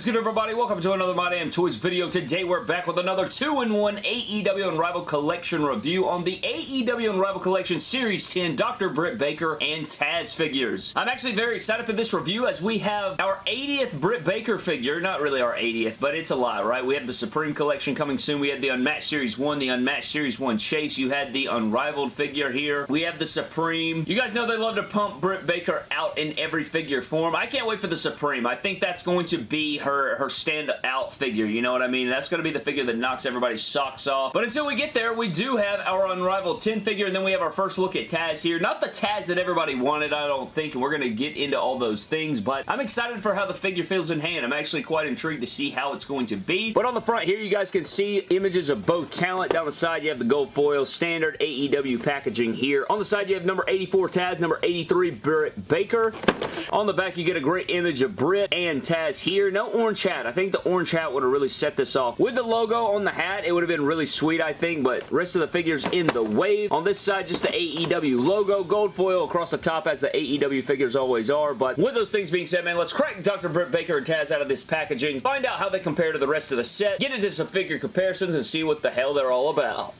is good, everybody? Welcome to another My Damn Toys video. Today, we're back with another 2-in-1 AEW Unrivaled Collection review on the AEW Unrivaled Collection Series 10 Dr. Britt Baker and Taz figures. I'm actually very excited for this review as we have our 80th Britt Baker figure. Not really our 80th, but it's a lot, right? We have the Supreme Collection coming soon. We had the Unmatched Series 1, the Unmatched Series 1 Chase. You had the Unrivaled figure here. We have the Supreme. You guys know they love to pump Britt Baker out in every figure form. I can't wait for the Supreme. I think that's going to be her, her stand-out figure, you know what I mean? That's going to be the figure that knocks everybody's socks off. But until we get there, we do have our Unrivaled 10 figure, and then we have our first look at Taz here. Not the Taz that everybody wanted, I don't think, and we're going to get into all those things, but I'm excited for how the figure feels in hand. I'm actually quite intrigued to see how it's going to be. But on the front here, you guys can see images of both talent. Down the side, you have the gold foil, standard AEW packaging here. On the side, you have number 84 Taz, number 83 Britt Baker. On the back, you get a great image of Britt and Taz here. No orange hat. I think the orange hat would have really set this off. With the logo on the hat, it would have been really sweet, I think, but rest of the figures in the wave. On this side, just the AEW logo. Gold foil across the top as the AEW figures always are, but with those things being said, man, let's crack Dr. Britt Baker and Taz out of this packaging, find out how they compare to the rest of the set, get into some figure comparisons, and see what the hell they're all about.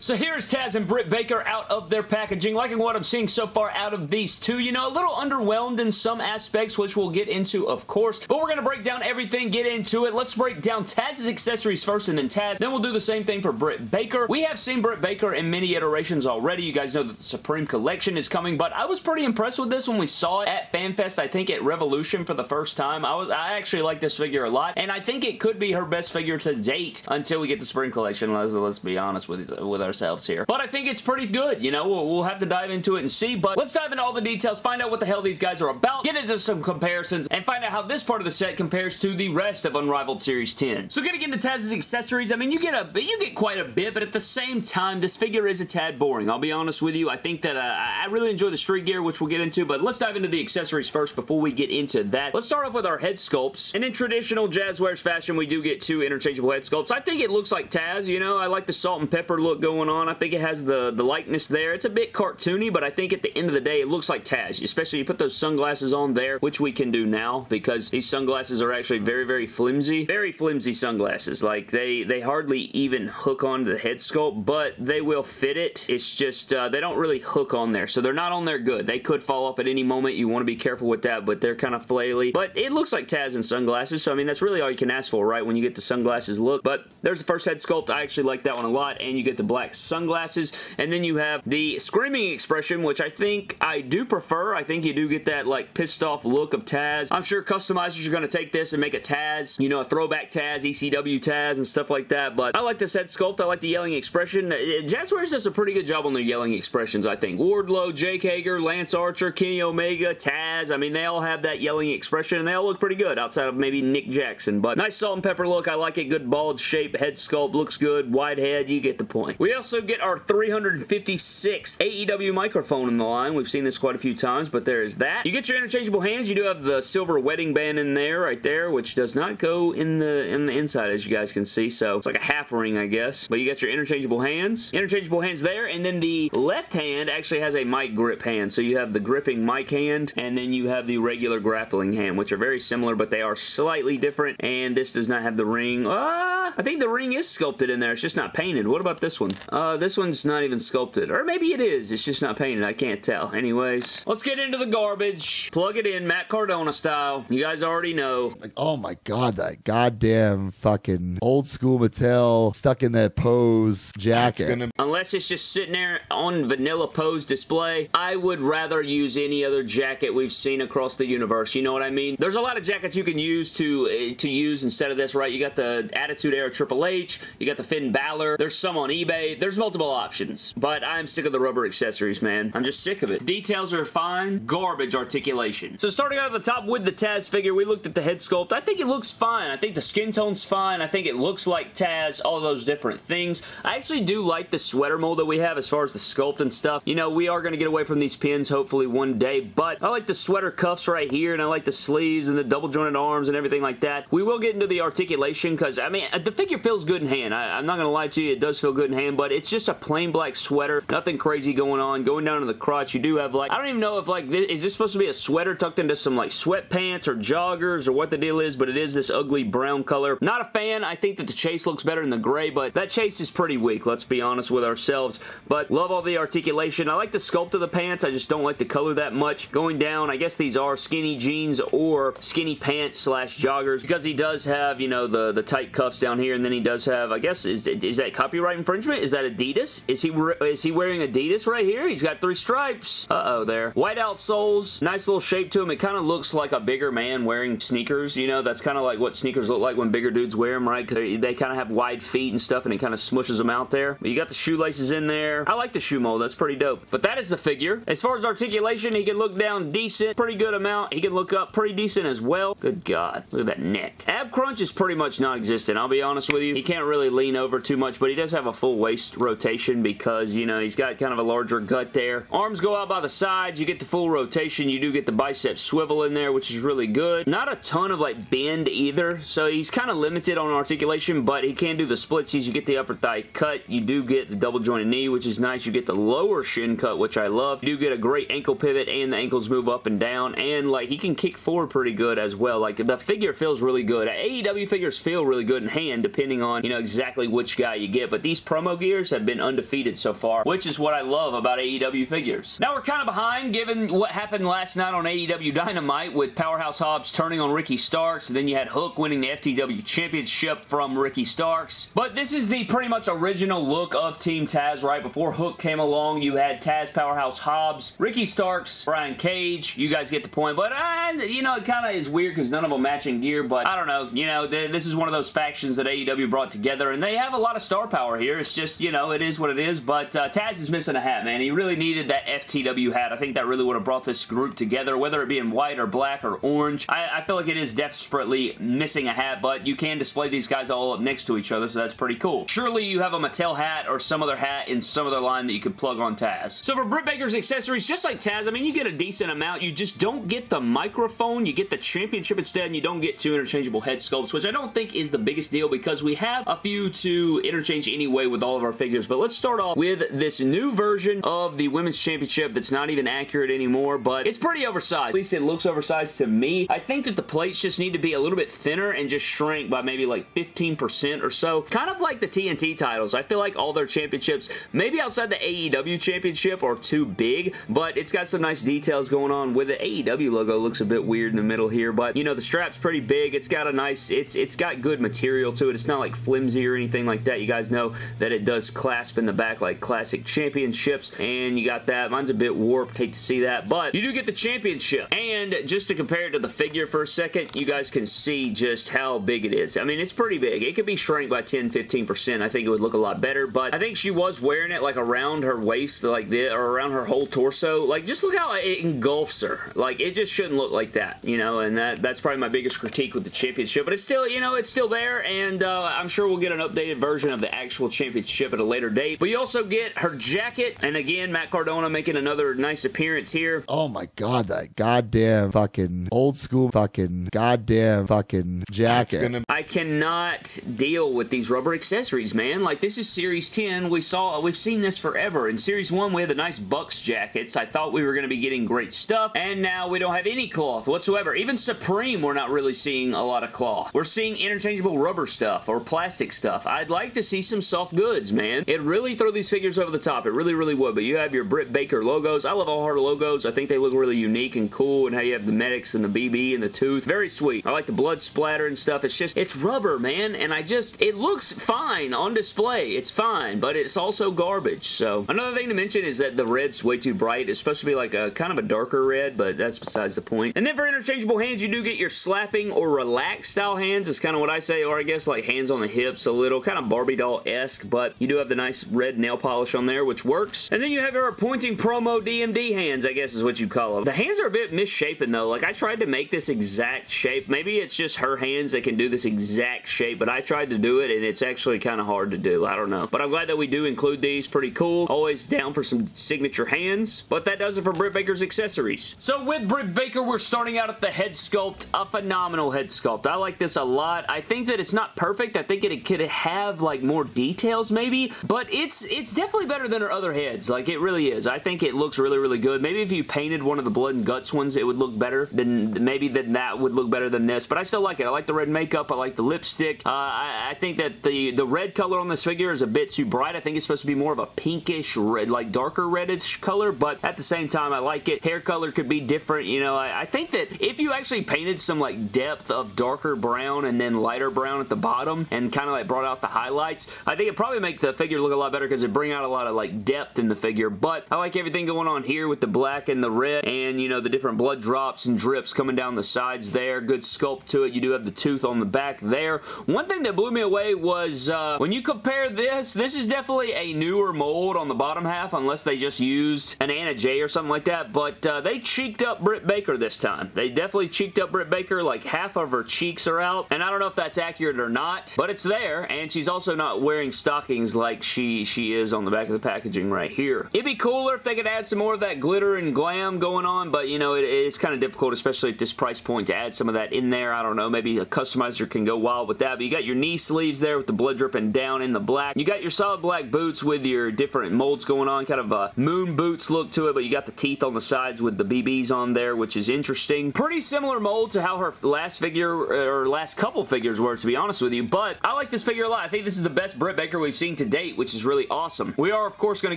So here's Taz and Britt Baker out of their packaging. Liking what I'm seeing so far out of these two. You know, a little underwhelmed in some aspects, which we'll get into, of course. But we're going to break down everything, get into it. Let's break down Taz's accessories first and then Taz. Then we'll do the same thing for Britt Baker. We have seen Britt Baker in many iterations already. You guys know that the Supreme Collection is coming, but I was pretty impressed with this when we saw it at FanFest, I think at Revolution for the first time. I was I actually like this figure a lot, and I think it could be her best figure to date until we get the Supreme Collection. Let's, let's be honest with, with ourselves here. But I think it's pretty good, you know, we'll, we'll have to dive into it and see, but let's dive into all the details, find out what the hell these guys are about, get into some comparisons, and find out how this part of the set compares to the rest of Unrivaled Series 10. So getting into Taz's accessories, I mean, you get a you get quite a bit, but at the same time, this figure is a tad boring. I'll be honest with you. I think that uh, I really enjoy the street gear, which we'll get into, but let's dive into the accessories first before we get into that. Let's start off with our head sculpts, and in traditional Jazzwares fashion, we do get two interchangeable head sculpts. I think it looks like Taz, you know, I like the salt and pepper look going on. I think it has the, the likeness there. It's a bit cartoony, but I think at the end of the day, it looks like Taz, especially you put those sunglasses on there, which we can do now because these sunglasses are actually very, very flimsy. Very flimsy sunglasses. Like, they, they hardly even hook onto the head sculpt, but they will fit it. It's just, uh, they don't really hook on there, so they're not on there good. They could fall off at any moment. You want to be careful with that, but they're kind of flaily. But it looks like Taz in sunglasses, so I mean, that's really all you can ask for, right, when you get the sunglasses look. But there's the first head sculpt. I actually like that one a lot, and you get the black sunglasses, and then you have the screaming expression, which I think I do prefer. I think you do get that, like, pissed off look of Taz. I'm sure customizers are going to take this and make a Taz, you know, a throwback Taz, ECW Taz, and stuff like that, but I like this head sculpt. I like the yelling expression. Uh, Jazzwares does a pretty good job on their yelling expressions, I think. Wardlow, Jake Hager, Lance Archer, Kenny Omega, Taz, I mean, they all have that yelling expression, and they all look pretty good outside of maybe Nick Jackson, but nice salt and pepper look. I like it. Good bald shape, head sculpt, looks good, wide head, you get the point. We also get our 356 AEW microphone in the line. We've seen this quite a few times, but there is that. You get your interchangeable hands. You do have the silver wedding band in there, right there, which does not go in the in the inside, as you guys can see, so it's like a half ring, I guess. But you got your interchangeable hands. Interchangeable hands there, and then the left hand actually has a mic grip hand, so you have the gripping mic hand, and then you have the regular grappling hand, which are very similar, but they are slightly different, and this does not have the ring. Ah, I think the ring is sculpted in there. It's just not painted. What about this one? Uh, this one's not even sculpted, or maybe it is. It's just not painted. I can't tell. Anyways, let's get into the garbage. Plug it in, Matt Cardona style. You guys already know. Like, oh my god, that goddamn fucking old school Mattel stuck in that pose jacket. gonna- Unless it's just sitting there on vanilla pose display, I would rather use any other jacket we've seen across the universe. You know what I mean? There's a lot of jackets you can use to uh, to use instead of this, right? You got the Attitude Era Triple H, you got the Finn Balor, there's some on eBay, there's multiple options. But I'm sick of the rubber accessories, man. I'm just sick of it. Details are fine, garbage articulation. So starting out at the top with the Taz figure, we looked at the head sculpt. I think it looks fine. I think the skin tone's fine. I think it looks like Taz, all those different things. I actually do like the sweater mold that we have as far as the sculpt and stuff. You know, we are going to get away from these pins hopefully one day, but I like the sweater cuffs right here, and I like the sleeves and the double jointed arms and everything like that. We will get into the articulation because, I mean, the figure feels good in hand. I, I'm not going to lie to you, it does feel good in hand, but it's just a plain black sweater. Nothing crazy going on. Going down to the crotch, you do have like, I don't even know if like, this, is this supposed to be a sweater tucked into some like sweatpants or joggers or what the deal is, but it is this ugly brown color. Not a fan. I think that the chase looks better in the gray, but that chase is pretty weak. Let's be honest with ourselves, but love all the articulation. I like the sculpt of the pants. I just don't like the color that much. Going down, I guess these are skinny jeans or skinny pants slash joggers because he does have, you know, the, the tight cuffs down here and then he does have, I guess, is, is that copyright infringement? Is that Adidas? Is he is he wearing Adidas right here? He's got three stripes. Uh-oh there. Whiteout soles. Nice little shape to him. It kind of looks like a bigger man wearing sneakers, you know? That's kind of like what sneakers look like when bigger dudes wear them, right? They, they kind of have wide feet and stuff and it kind of smushes them out there. But you got the shoelaces in there. I like the shoe mold. That's pretty dope. But that is the figure. As far as articulation, he can look down decent. Pretty good amount. He can look up pretty decent as well. Good God. Look at that neck. Ab crunch is pretty much non-existent. I'll be honest with you. He can't really lean over too much, but he does have a full waist rotation because, you know, he's got kind of a larger gut there. Arms go out by the sides. You get the full rotation. You do get the bicep swivel in there, which is really good. Not a ton of, like, bend either, so he's kind of limited on articulation, but he can do the splitsies. You get the upper thigh cut. You do get the double jointed knee, which is nice. You get the lower shin cut, which I love. You do get a great ankle pivot, and the ankles move up and down, and, like, he can kick forward pretty good as well. Like, the figure feels really good. AEW figures feel really good in hand, depending on, you know, exactly which guy you get, but these promo have been undefeated so far, which is what I love about AEW figures. Now we're kind of behind given what happened last night on AEW Dynamite with Powerhouse Hobbs turning on Ricky Starks, and then you had Hook winning the FTW Championship from Ricky Starks. But this is the pretty much original look of Team Taz, right? Before Hook came along, you had Taz Powerhouse Hobbs, Ricky Starks, Brian Cage. You guys get the point, but uh, you know, it kind of is weird because none of them matching gear, but I don't know. You know, this is one of those factions that AEW brought together, and they have a lot of star power here. It's just, you know, it is what it is, but uh, Taz is missing a hat, man. He really needed that FTW hat. I think that really would have brought this group together, whether it be in white or black or orange. I, I feel like it is desperately missing a hat, but you can display these guys all up next to each other, so that's pretty cool. Surely you have a Mattel hat or some other hat in some other line that you could plug on Taz. So for Britt Baker's accessories, just like Taz, I mean, you get a decent amount. You just don't get the microphone. You get the championship instead, and you don't get two interchangeable head sculpts, which I don't think is the biggest deal because we have a few to interchange anyway with all of our figures. But let's start off with this new version of the Women's Championship that's not even accurate anymore, but it's pretty oversized. At least it looks oversized to me. I think that the plates just need to be a little bit thinner and just shrink by maybe like 15% or so. Kind of like the TNT titles. I feel like all their championships, maybe outside the AEW championship, are too big, but it's got some nice details going on with the AEW logo. looks a bit weird in the middle here, but you know, the strap's pretty big. It's got a nice, it's it's got good material to it. It's not like flimsy or anything like that. You guys know that it does clasp in the back like classic championships, and you got that. Mine's a bit warped. Hate to see that, but you do get the championship. And just to compare it to the figure for a second, you guys can see just how big it is. I mean, it's pretty big. It could be shrank by 10-15%. I think it would look a lot better, but I think she was wearing it like around her waist, like this, or around her whole torso. Like, just look how it engulfs her. Like, it just shouldn't look like that, you know, and that that's probably my biggest critique with the championship, but it's still, you know, it's still there, and uh, I'm sure we'll get an updated version of the actual championship at a later date, but you also get her jacket, and again, Matt Cardona making another nice appearance here. Oh my god, that goddamn fucking old school fucking goddamn fucking jacket. Gonna... I cannot deal with these rubber accessories, man. Like, this is Series 10. We saw, we've seen this forever. In Series 1, we had the nice Bucks jackets. I thought we were going to be getting great stuff, and now we don't have any cloth whatsoever. Even Supreme, we're not really seeing a lot of cloth. We're seeing interchangeable rubber stuff or plastic stuff. I'd like to see some soft goods, man. It really throw these figures over the top. It really, really would, but you have your Britt Baker logos. I love all her logos. I think they look really unique and cool, and how you have the medics and the BB and the tooth. Very sweet. I like the blood splatter and stuff. It's just, it's rubber, man, and I just, it looks fine on display. It's fine, but it's also garbage, so. Another thing to mention is that the red's way too bright. It's supposed to be like a kind of a darker red, but that's besides the point. And then for interchangeable hands, you do get your slapping or relaxed style hands is kind of what I say, or I guess like hands on the hips a little, kind of Barbie doll-esque, but you do have the nice red nail polish on there, which works. And then you have your pointing promo DMD hands, I guess is what you call them. The hands are a bit misshapen though. Like I tried to make this exact shape. Maybe it's just her hands that can do this exact shape, but I tried to do it and it's actually kind of hard to do. I don't know. But I'm glad that we do include these. Pretty cool. Always down for some signature hands. But that does it for Britt Baker's accessories. So with Britt Baker, we're starting out at the head sculpt. A phenomenal head sculpt. I like this a lot. I think that it's not perfect. I think it could have like more details maybe maybe, but it's it's definitely better than her other heads. Like, it really is. I think it looks really, really good. Maybe if you painted one of the blood and guts ones, it would look better. Then maybe then that would look better than this, but I still like it. I like the red makeup. I like the lipstick. Uh, I, I think that the, the red color on this figure is a bit too bright. I think it's supposed to be more of a pinkish red, like darker reddish color, but at the same time, I like it. Hair color could be different. You know, I, I think that if you actually painted some like depth of darker brown and then lighter brown at the bottom and kind of like brought out the highlights, I think it probably make the figure look a lot better because it bring out a lot of like depth in the figure, but I like everything going on here with the black and the red and, you know, the different blood drops and drips coming down the sides there. Good sculpt to it. You do have the tooth on the back there. One thing that blew me away was uh, when you compare this, this is definitely a newer mold on the bottom half unless they just used an Anna Jay or something like that, but uh, they cheeked up Britt Baker this time. They definitely cheeked up Britt Baker, like half of her cheeks are out, and I don't know if that's accurate or not, but it's there, and she's also not wearing stockings like she, she is on the back of the packaging right here. It'd be cooler if they could add some more of that glitter and glam going on, but you know, it, it's kind of difficult, especially at this price point, to add some of that in there. I don't know, maybe a customizer can go wild with that, but you got your knee sleeves there with the blood dripping down in the black. You got your solid black boots with your different molds going on, kind of a moon boots look to it, but you got the teeth on the sides with the BBs on there, which is interesting. Pretty similar mold to how her last figure, or last couple figures were, to be honest with you, but I like this figure a lot. I think this is the best Britt Baker we've seen to date, which is really awesome. We are, of course, going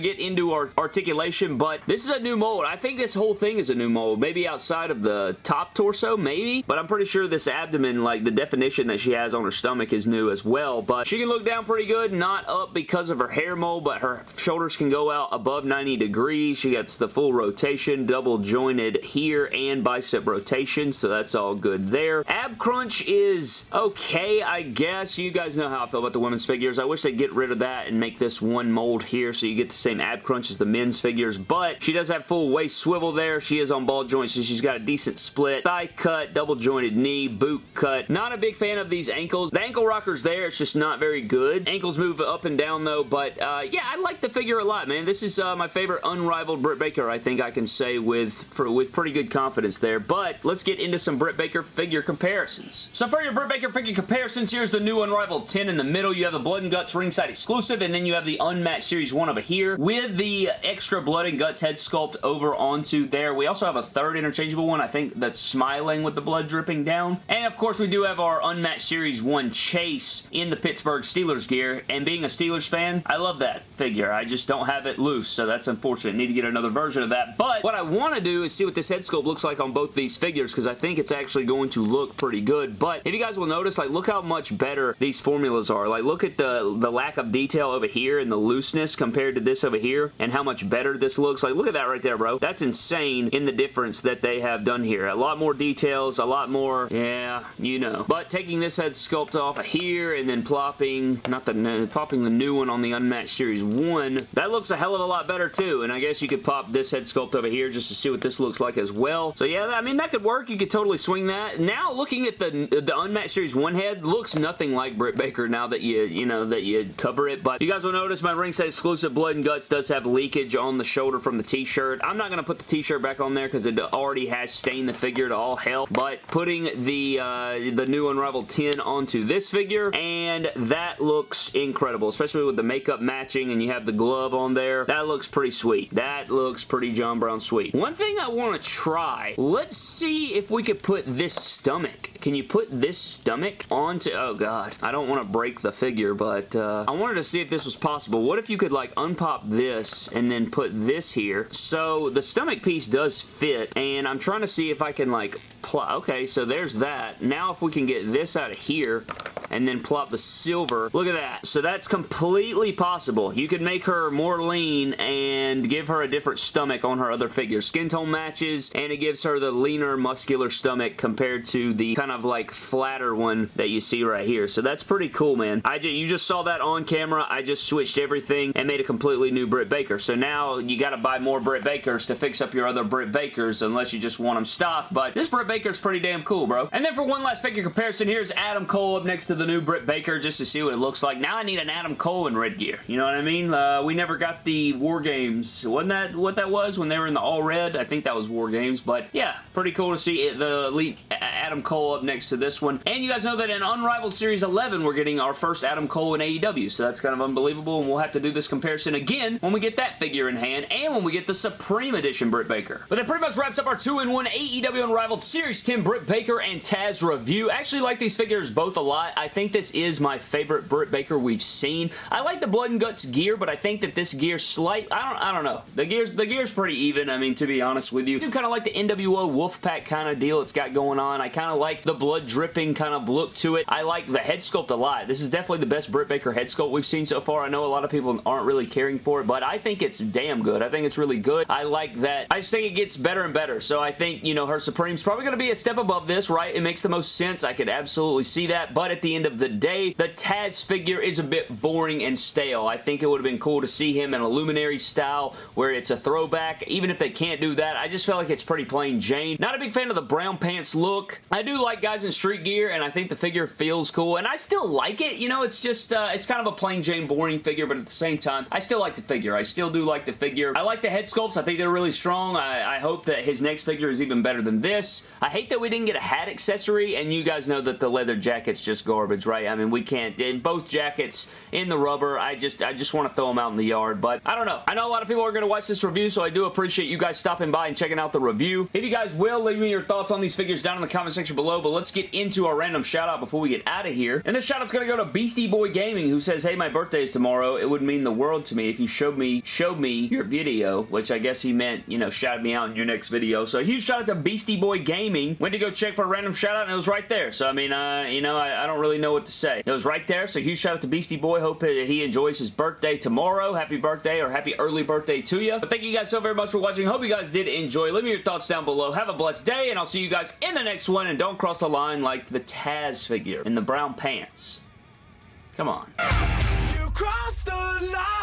to get into our articulation, but this is a new mold. I think this whole thing is a new mold. Maybe outside of the top torso, maybe, but I'm pretty sure this abdomen, like the definition that she has on her stomach is new as well, but she can look down pretty good, not up because of her hair mold, but her shoulders can go out above 90 degrees. She gets the full rotation, double jointed here and bicep rotation, so that's all good there. Ab crunch is okay, I guess. You guys know how I feel about the women's figures. I wish they'd get rid of that and make this one mold here so you get the same ab crunch as the men's figures, but she does have full waist swivel there. She is on ball joints, so she's got a decent split. Thigh cut, double jointed knee, boot cut. Not a big fan of these ankles. The ankle rocker's there. It's just not very good. Ankles move up and down though, but uh, yeah, I like the figure a lot, man. This is uh, my favorite unrivaled Britt Baker, I think I can say with, for, with pretty good confidence there, but let's get into some Britt Baker figure comparisons. So for your Britt Baker figure comparisons, here's the new Unrivaled 10 in the middle. You have the Blood and Guts ringside exclusive, and then you have the Unmatched Series 1 over here with the extra Blood and Guts head sculpt over onto there. We also have a third interchangeable one, I think, that's smiling with the blood dripping down. And of course, we do have our Unmatched Series 1 Chase in the Pittsburgh Steelers gear, and being a Steelers fan, I love that figure. I just don't have it loose, so that's unfortunate. Need to get another version of that, but what I want to do is see what this head sculpt looks like on both these figures, because I think it's actually going to look pretty good, but if you guys will notice, like, look how much better these formulas are. Like, look at the, the lack of detail over here and the looseness compared to this over here, and how much better this looks. Like, look at that right there, bro. That's insane in the difference that they have done here. A lot more details, a lot more, yeah, you know. But taking this head sculpt off of here and then plopping, not the, popping the new one on the Unmatched Series 1, that looks a hell of a lot better too, and I guess you could pop this head sculpt over here just to see what this looks like as well. So yeah, I mean, that could work. You could totally swing that. Now, looking at the, the Unmatched Series 1 head, looks nothing like Britt Baker now that you, you know, that you cover it, but you guys will notice my ringside exclusive Blood and Guts does have leakage on the shoulder from the t-shirt. I'm not going to put the t-shirt back on there because it already has stained the figure to all hell, but putting the, uh, the new Unrivaled 10 onto this figure, and that looks incredible, especially with the makeup matching and you have the glove on there. That looks pretty sweet. That looks pretty John Brown sweet. One thing I want to try, let's see if we could put this stomach. Can you put this stomach onto, oh god, I don't want to break the figure, but uh, I wanted to see if this was possible. What if you could like unpop this and then put this here? So the stomach piece does fit, and I'm trying to see if I can like, okay, so there's that. Now if we can get this out of here, and then plop the silver. Look at that. So that's completely possible. You could make her more lean and give her a different stomach on her other figure. Skin tone matches, and it gives her the leaner, muscular stomach compared to the kind of like flatter one that you see right here. So that's pretty cool, man. I just, you just saw that on camera. I just switched everything and made a completely new Britt Baker. So now you got to buy more Britt Bakers to fix up your other Britt Bakers unless you just want them stock. But this Britt Baker is pretty damn cool, bro. And then for one last figure comparison, here's Adam Cole up next to the the new Britt Baker just to see what it looks like. Now I need an Adam Cole in red gear. You know what I mean? Uh, we never got the War Games. Wasn't that what that was when they were in the all red? I think that was War Games, but yeah, pretty cool to see it, the Elite Adam Cole up next to this one. And you guys know that in Unrivaled Series 11, we're getting our first Adam Cole in AEW, so that's kind of unbelievable, and we'll have to do this comparison again when we get that figure in hand, and when we get the Supreme Edition Britt Baker. But that pretty much wraps up our 2-in-1 AEW Unrivaled Series 10 Britt Baker and Taz review. I actually like these figures both a lot. I think this is my favorite Britt Baker we've seen. I like the Blood and Guts gear, but I think that this gear slight, I don't, I don't know. The gear's, the gear's pretty even, I mean, to be honest with you. I do kind of like the NWO Wolfpac kind of deal it's got going on. I kind of like the blood dripping kind of look to it. I like the head sculpt a lot. This is definitely the best Britt Baker head sculpt we've seen so far. I know a lot of people aren't really caring for it, but I think it's damn good. I think it's really good. I like that. I just think it gets better and better. So I think, you know, her Supreme's probably going to be a step above this, right? It makes the most sense. I could absolutely see that. But at the end of the day, the Taz figure is a bit boring and stale. I think it would have been cool to see him in a Luminary style where it's a throwback. Even if they can't do that, I just feel like it's pretty plain Jane. Not a big fan of the brown pants look. I do like guys in street gear, and I think the figure feels cool, and I still like it. You know, it's just, uh, it's kind of a plain Jane boring figure, but at the same time, I still like the figure. I still do like the figure. I like the head sculpts. I think they're really strong. I, I hope that his next figure is even better than this. I hate that we didn't get a hat accessory, and you guys know that the leather jacket's just garbage, right? I mean, we can't, in both jackets in the rubber, I just, I just want to throw them out in the yard, but I don't know. I know a lot of people are going to watch this review, so I do appreciate you guys stopping by and checking out the review. If you guys will, leave me your thoughts on these figures down in the comment section below, but let's get into our random shout out before we get out of here. And this shout out's going to go to Beastie Boy Gaming, who says, hey, my birthday is tomorrow. It would mean the world to me if you showed me, showed me your video, which I guess he meant, you know, shout me out in your next video. So a huge shout out to Beastie Boy Gaming. Went to go check for a random shout out and it was right there. So I mean, uh, you know, I, I don't really know what to say. It was right there. So huge shout out to Beastie Boy. Hope that he enjoys his birthday tomorrow. Happy birthday or happy early birthday to you. But thank you guys so very much for watching. Hope you guys did enjoy. Leave me your thoughts down below. Have a blessed day and I'll see you guys in the next one. And don't cross the line like the Taz figure in the brown pants. Come on. You crossed the line.